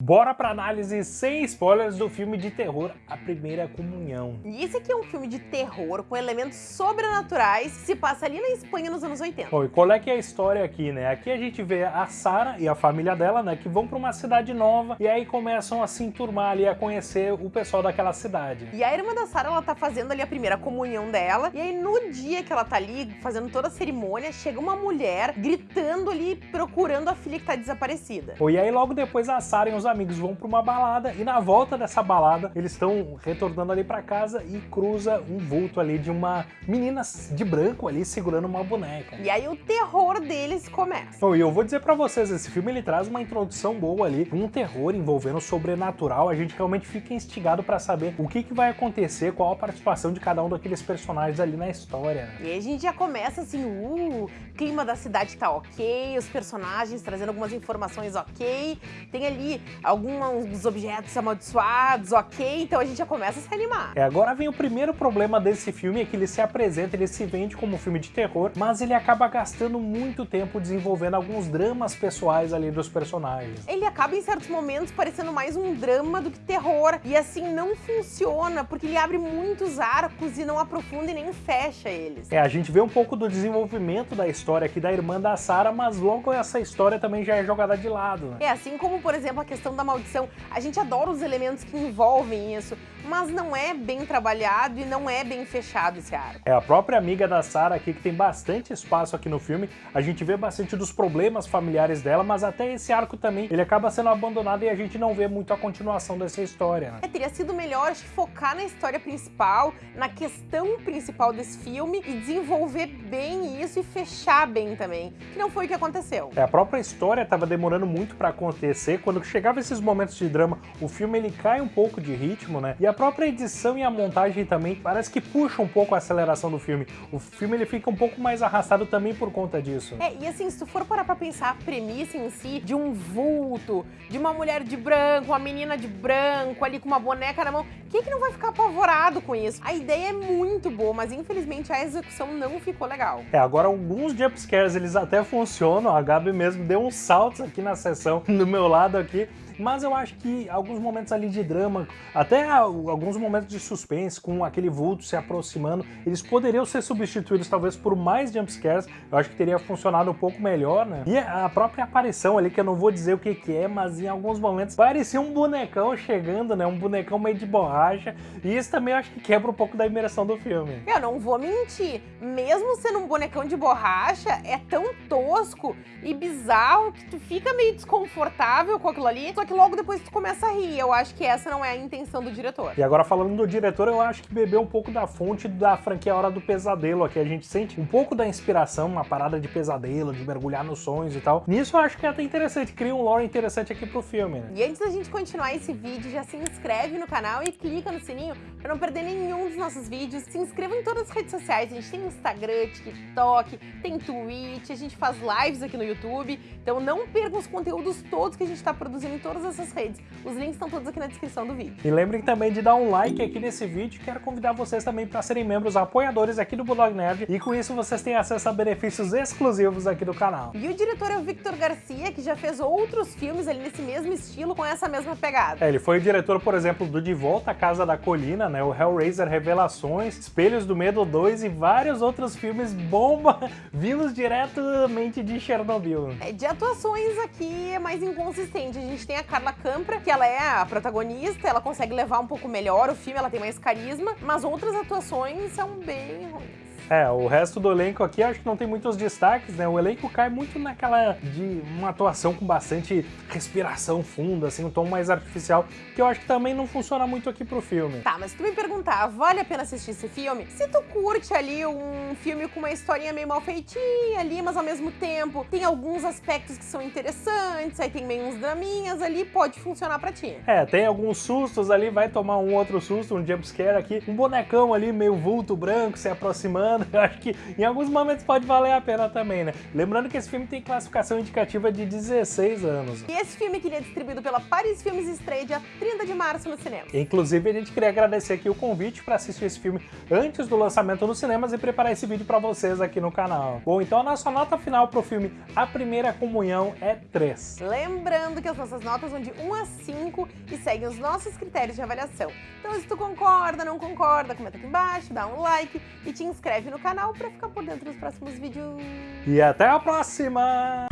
Bora pra análise sem spoilers do filme de terror A Primeira Comunhão. E esse aqui é um filme de terror com elementos sobrenaturais que se passa ali na Espanha nos anos 80. Bom, e qual é que é a história aqui, né? Aqui a gente vê a Sarah e a família dela, né, que vão pra uma cidade nova e aí começam a se enturmar ali, a conhecer o pessoal daquela cidade. E a irmã da Sarah, ela tá fazendo ali a primeira comunhão dela, e aí no dia que ela tá ali fazendo toda a cerimônia, chega uma mulher gritando ali, procurando a filha que tá desaparecida. Bom, e aí logo depois a Sarah e os amigos vão para uma balada e na volta dessa balada eles estão retornando ali para casa e cruza um vulto ali de uma menina de branco ali segurando uma boneca. E aí o terror deles começa. Bom, e eu vou dizer para vocês, esse filme ele traz uma introdução boa ali, um terror envolvendo o sobrenatural, a gente realmente fica instigado para saber o que, que vai acontecer, qual a participação de cada um daqueles personagens ali na história. Né? E aí a gente já começa assim, uh, clima da cidade tá ok, os personagens trazendo algumas informações ok, tem ali alguns objetos amaldiçoados, ok, então a gente já começa a se animar. É, agora vem o primeiro problema desse filme, é que ele se apresenta, ele se vende como um filme de terror, mas ele acaba gastando muito tempo desenvolvendo alguns dramas pessoais ali dos personagens. Ele acaba em certos momentos parecendo mais um drama do que terror, e assim não funciona, porque ele abre muitos arcos e não aprofunda e nem fecha eles. É, a gente vê um pouco do desenvolvimento da história aqui da irmã da Sarah, mas logo essa história também já é jogada de lado. Né? É, assim como, por exemplo, a questão da maldição. A gente adora os elementos que envolvem isso, mas não é bem trabalhado e não é bem fechado esse arco. É a própria amiga da Sarah aqui que tem bastante espaço aqui no filme. A gente vê bastante dos problemas familiares dela, mas até esse arco também, ele acaba sendo abandonado e a gente não vê muito a continuação dessa história, né? É, teria sido melhor focar na história principal, na questão principal desse filme e desenvolver bem isso e fechar bem também, que não foi o que aconteceu. É, a própria história estava demorando muito para acontecer, quando chegava esses momentos de drama, o filme ele cai um pouco de ritmo, né? E a própria edição e a montagem também parece que puxa um pouco a aceleração do filme. O filme ele fica um pouco mais arrastado também por conta disso. É, e assim, se tu for parar pra pensar a premissa em si de um vulto, de uma mulher de branco, uma menina de branco ali com uma boneca na mão, quem que não vai ficar apavorado com isso? A ideia é muito boa, mas infelizmente a execução não ficou legal. É, agora alguns jumpscares eles até funcionam, a Gabi mesmo deu uns saltos aqui na sessão do meu lado aqui, mas eu acho que alguns momentos ali de drama, até alguns momentos de suspense, com aquele vulto se aproximando, eles poderiam ser substituídos talvez por mais jumpscares, eu acho que teria funcionado um pouco melhor, né? E a própria aparição ali, que eu não vou dizer o que que é, mas em alguns momentos parecia um bonecão chegando, né? Um bonecão meio de borracha, e isso também eu acho que quebra um pouco da imersão do filme. Eu não vou mentir, mesmo sendo um bonecão de borracha, é tão tosco e bizarro que tu fica meio desconfortável com aquilo ali, só que logo depois tu começa a rir. Eu acho que essa não é a intenção do diretor. E agora falando do diretor, eu acho que bebeu um pouco da fonte da franquia Hora do Pesadelo aqui. A gente sente um pouco da inspiração, uma parada de pesadelo, de mergulhar nos sonhos e tal. Nisso eu acho que é até interessante, cria um lore interessante aqui pro filme, né? E antes da gente continuar esse vídeo, já se inscreve no canal e clica no sininho para não perder nenhum dos nossos vídeos. Se inscreva em todas as redes sociais, a gente tem Instagram, TikTok, tem Twitch, a gente faz lives aqui no YouTube. Então não perca os conteúdos todos que a gente está produzindo em todas essas redes. Os links estão todos aqui na descrição do vídeo. E lembrem também de dar um like aqui nesse vídeo. Quero convidar vocês também para serem membros apoiadores aqui do Bulldog Nerd. E com isso vocês têm acesso a benefícios exclusivos aqui do canal. E o diretor é o Victor Garcia, que já fez outros filmes ali nesse mesmo estilo, com essa mesma pegada. É, ele foi o diretor, por exemplo, do De Volta à Casa da Colina, né? O Hellraiser Revelações, Espelhos do Medo 2 e vários outros filmes bomba vindos diretamente de Chernobyl. É, de atuações aqui é mais inconsistente. A gente tem a Carla Campra, que ela é a protagonista, ela consegue levar um pouco melhor o filme, ela tem mais carisma, mas outras atuações são bem ruins. É, o resto do elenco aqui acho que não tem muitos destaques, né? O elenco cai muito naquela de uma atuação com bastante respiração funda, assim, um tom mais artificial, que eu acho que também não funciona muito aqui pro filme. Tá, mas se tu me perguntar, vale a pena assistir esse filme? Se tu curte ali um filme com uma historinha meio mal feitinha ali, mas ao mesmo tempo tem alguns aspectos que são interessantes, aí tem meio uns draminhas ali, pode funcionar pra ti. É, tem alguns sustos ali, vai tomar um outro susto, um jumpscare aqui, um bonecão ali meio vulto branco se aproximando, gostando. Eu acho que em alguns momentos pode valer a pena também, né? Lembrando que esse filme tem classificação indicativa de 16 anos. E esse filme que ele é distribuído pela Paris Filmes estreia dia 30 de março no cinema. Inclusive, a gente queria agradecer aqui o convite para assistir esse filme antes do lançamento nos cinemas e preparar esse vídeo para vocês aqui no canal. Bom, então a nossa nota final pro filme A Primeira Comunhão é 3. Lembrando que as nossas notas vão de 1 a 5 e seguem os nossos critérios de avaliação. Então se tu concorda, não concorda, comenta aqui embaixo, dá um like e te inscreve no canal para ficar por dentro dos próximos vídeos. E até a próxima!